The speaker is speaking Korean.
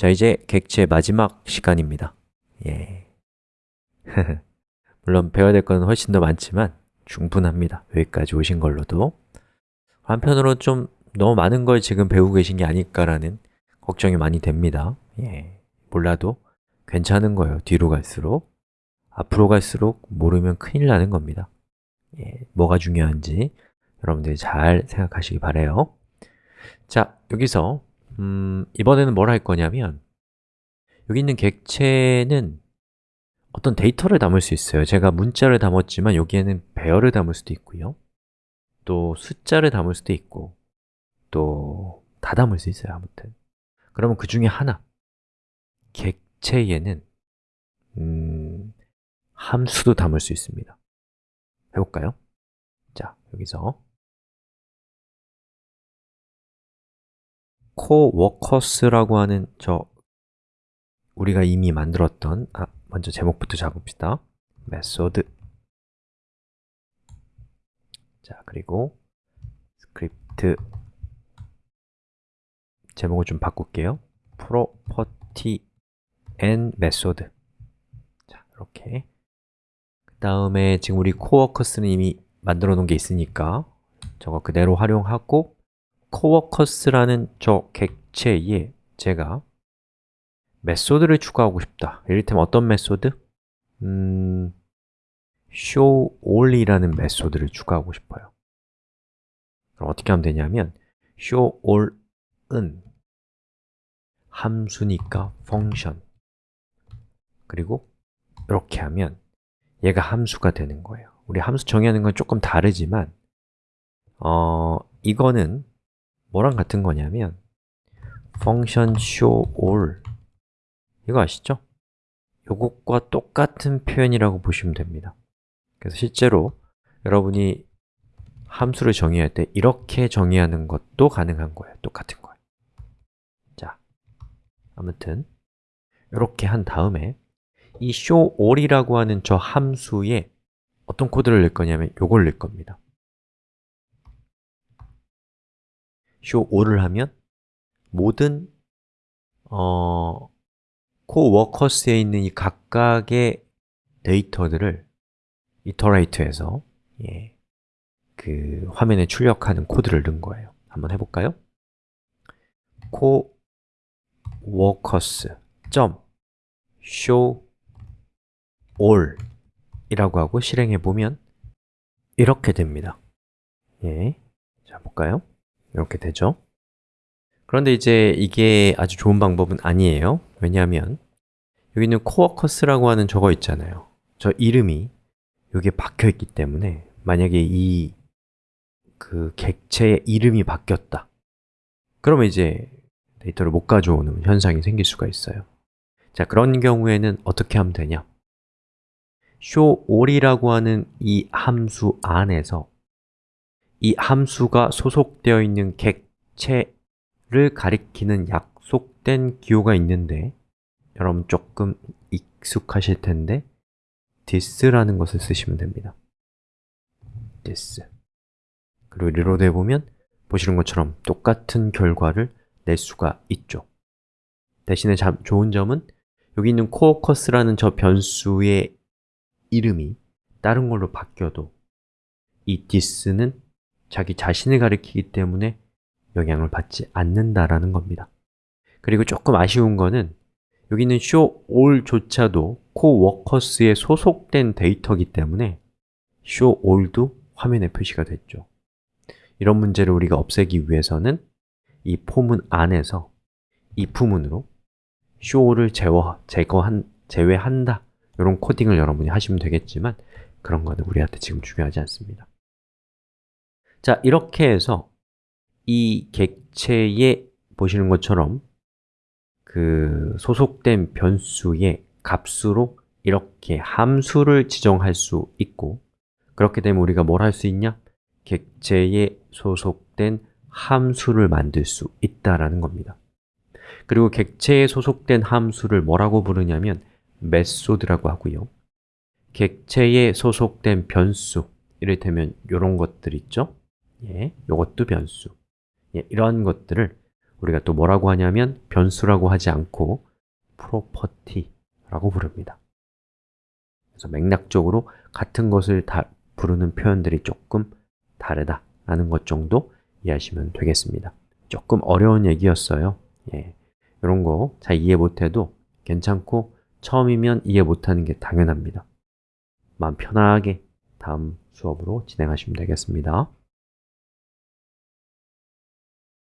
자, 이제 객체 마지막 시간입니다. 예. 물론 배워야 될 건 훨씬 더 많지만 충분합니다. 여기까지 오신 걸로도. 한편으로 좀 너무 많은 걸 지금 배우고 계신 게 아닐까라는 걱정이 많이 됩니다. 예. 몰라도 괜찮은 거예요. 뒤로 갈수록. 앞으로 갈수록 모르면 큰일 나는 겁니다. 예. 뭐가 중요한지 여러분들이 잘 생각하시기 바래요. 자, 여기서 음, 이번에는 뭘 할 거냐면 여기 있는 객체는 어떤 데이터를 담을 수 있어요. 제가 문자를 담았지만 여기에는 배열을 담을 수도 있고요. 또 숫자를 담을 수도 있고 또 다 담을 수 있어요 아무튼. 그러면 그 중에 하나. 객체에는 음, 함수도 담을 수 있습니다. 해볼까요? 자, 여기서 coworkers라고 하는 저 우리가 이미 만들었던 아, 먼저 제목부터 잡읍시다. method 자, 그리고 스크립트 제목을 좀 바꿀게요. property and method. 자, 이렇게. 그 다음에 지금 우리 coworkers는 이미 만들어 놓은 게 있으니까 저거 그대로 활용하고 coworkers라는 저 객체에 제가 method를 추가하고 싶다. 이를테면 어떤 method? 음, show all이라는 메소드를 추가하고 싶어요. 그럼 어떻게 하면 되냐면 show all은 함수니까 function. 그리고 이렇게 하면 얘가 함수가 되는 거예요. 우리 함수 정의하는 건 조금 다르지만 어, 이거는 뭐랑 같은 거냐면 function show all. 이거 아시죠? 요것과 똑같은 표현이라고 보시면 됩니다. 그래서 실제로 여러분이 함수를 정의할 때 이렇게 정의하는 것도 가능한 거예요. 똑같은 거예요. 자, 아무튼 이렇게 한 다음에 이 showall이라고 하는 저 함수에 어떤 코드를 넣을 거냐면 요걸 넣을 겁니다 showall을 하면 모든 어, 코워커스에 있는 이 각각의 데이터들을 이터레이터에서 예, 그 화면에 출력하는 코드를 넣은 거예요 한번 해볼까요? coworkers show all 이라고 하고 실행해 보면 이렇게 됩니다 예, 자 볼까요? 이렇게 되죠. 그런데 이제 이게 아주 좋은 방법은 아니에요. 왜냐하면 여기 있는 coworkers라고 하는 저거 있잖아요. 저 이름이 여기에 박혀 있기 때문에 만약에 이 그 객체의 이름이 바뀌었다. 그러면 이제 데이터를 못 가져오는 현상이 생길 수가 있어요. 자, 그런 경우에는 어떻게 하면 되냐? showall이라고 하는 이 함수 안에서 이 함수가 소속되어 있는 객체를 가리키는 약속된 기호가 있는데 여러분 조금 익숙하실 텐데 this라는 것을 쓰시면 됩니다. this. 그리고 reload 해보면 보시는 것처럼 똑같은 결과를 낼 수가 있죠. 대신에 자, 좋은 점은 여기 있는 coworkers라는 저 변수의 이름이 다른 걸로 바뀌어도 이 this는 자기 자신을 가리키기 때문에 영향을 받지 않는다라는 겁니다. 그리고 조금 아쉬운 거는 여기 있는 show all조차도 coworkers에 소속된 데이터이기 때문에 show all도 화면에 표시가 됐죠. 이런 문제를 우리가 없애기 위해서는 이 포문 안에서 if문으로 show를 제거, 제거한, 제외한다. 이런 코딩을 여러분이 하시면 되겠지만 그런 거는 우리한테 지금 중요하지 않습니다 자, 이렇게 해서 이 객체에 보시는 것처럼 그 소속된 변수의 값으로 이렇게 함수를 지정할 수 있고 그렇게 되면 우리가 뭘 할 수 있냐? 객체에 소속된 함수를 만들 수 있다라는 겁니다 그리고 객체에 소속된 함수를 뭐라고 부르냐면 메소드라고 하고요 객체에 소속된 변수 이를테면 이런 것들 있죠? 예, 이것도 변수. 예, 이러한 것들을 우리가 또 뭐라고 하냐면 변수라고 하지 않고 property라고 부릅니다. 그래서 맥락적으로 같은 것을 다 부르는 표현들이 조금 다르다라는 것 정도 이해하시면 되겠습니다. 조금 어려운 얘기였어요. 예, 이런 거 잘 이해 못해도 괜찮고 처음이면 이해 못하는 게 당연합니다. 마음 편하게 다음 수업으로 진행하시면 되겠습니다